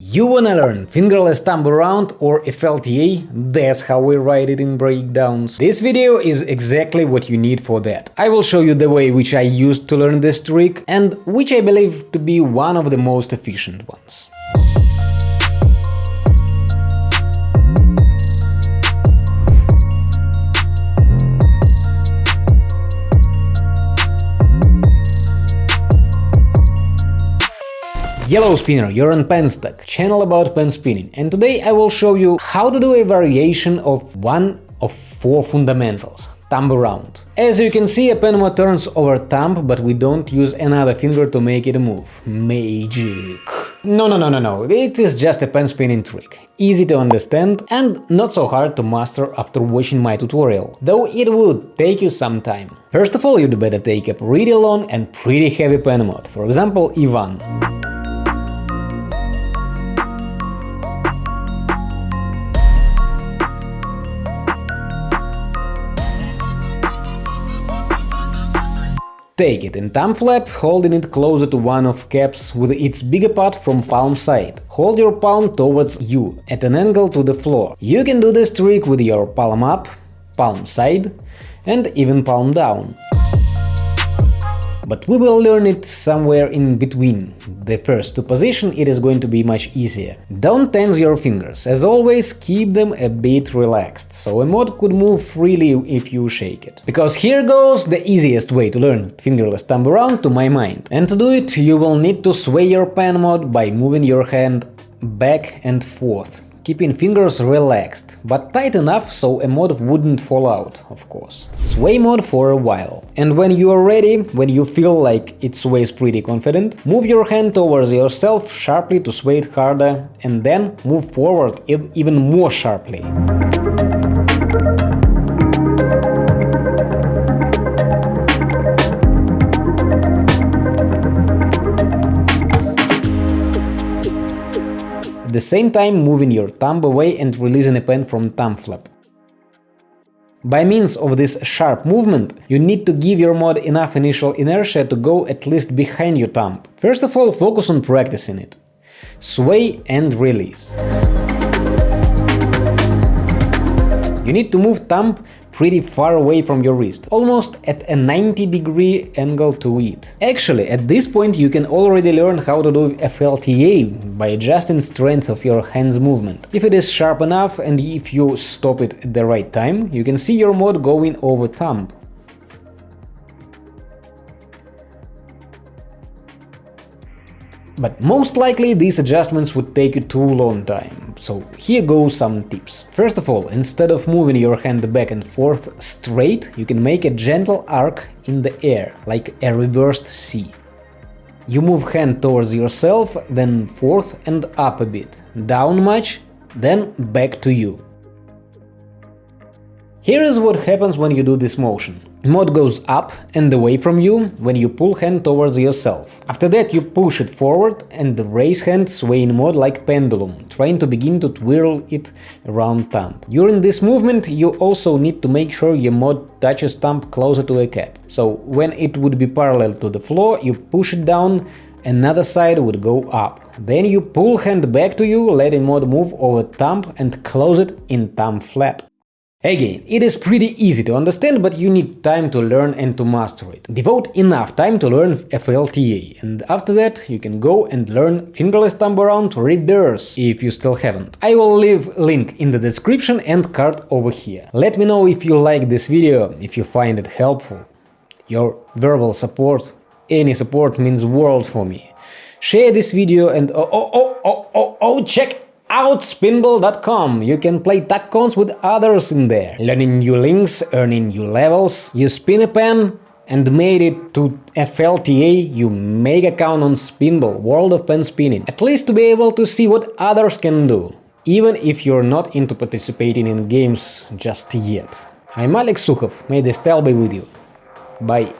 You wanna learn fingerless thumb around or FLTA? That's how we write it in breakdowns. This video is exactly what you need for that. I will show you the way which I used to learn this trick and which I believe to be one of the most efficient ones. Yellow Spinner, you're on Penstack, channel about pen spinning, and today I will show you how to do a variation of one of four fundamentals thumb around. As you can see, a penmod turns over thumb, but we don't use another finger to make it move. Magic. No, no, no, no, no, it is just a pen spinning trick. Easy to understand and not so hard to master after watching my tutorial, though it would take you some time. First of all, you'd better take a pretty long and pretty heavy pen mod, for example E1. Take it in thumb flap, holding it closer to one of caps with its bigger part from palm side. Hold your palm towards you, at an angle to the floor. You can do this trick with your palm up, palm side and even palm down but we will learn it somewhere in between. The first two position it is going to be much easier. Don't tense your fingers, as always keep them a bit relaxed, so a mod could move freely if you shake it. Because here goes the easiest way to learn fingerless thumb around to my mind. And to do it you will need to sway your pen mod by moving your hand back and forth keeping fingers relaxed, but tight enough so a mod wouldn't fall out, of course. Sway mod for a while. And when you are ready, when you feel like it sways pretty confident, move your hand towards yourself sharply to sway it harder, and then move forward even more sharply. At the same time moving your thumb away and releasing a pen from thumb flap. By means of this sharp movement, you need to give your mod enough initial inertia to go at least behind your thumb. First of all, focus on practicing it. Sway and release. You need to move thumb pretty far away from your wrist, almost at a 90 degree angle to it. Actually, at this point you can already learn how to do FLTA by adjusting strength of your hands movement. If it is sharp enough and if you stop it at the right time, you can see your mod going over thumb. But most likely these adjustments would take you too long time, so here go some tips. First of all, instead of moving your hand back and forth straight, you can make a gentle arc in the air, like a reversed C. You move hand towards yourself, then forth and up a bit, down much, then back to you. Here is what happens when you do this motion. Mod goes up and away from you when you pull hand towards yourself. After that you push it forward and the raise hand sway in mod like pendulum, trying to begin to twirl it around thumb. During this movement you also need to make sure your mod touches thumb closer to a cap. So when it would be parallel to the floor, you push it down another side would go up. Then you pull hand back to you, letting mod move over thumb and close it in thumb flap. Again, it is pretty easy to understand, but you need time to learn and to master it. Devote enough time to learn FLTA, and after that you can go and learn fingerless thumb around reverse, if you still haven't. I will leave link in the description and card over here. Let me know if you like this video, if you find it helpful. Your verbal support, any support means world for me. Share this video and oh oh oh oh oh, oh check outspinball.com. You can play TACons with others in there, learning new links, earning new levels. You spin a pen and made it to FLTA, you make account on Spinball, World of Pen Spinning, at least to be able to see what others can do, even if you're not into participating in games just yet. I'm Alex Sukhov, may the style be with you. Bye.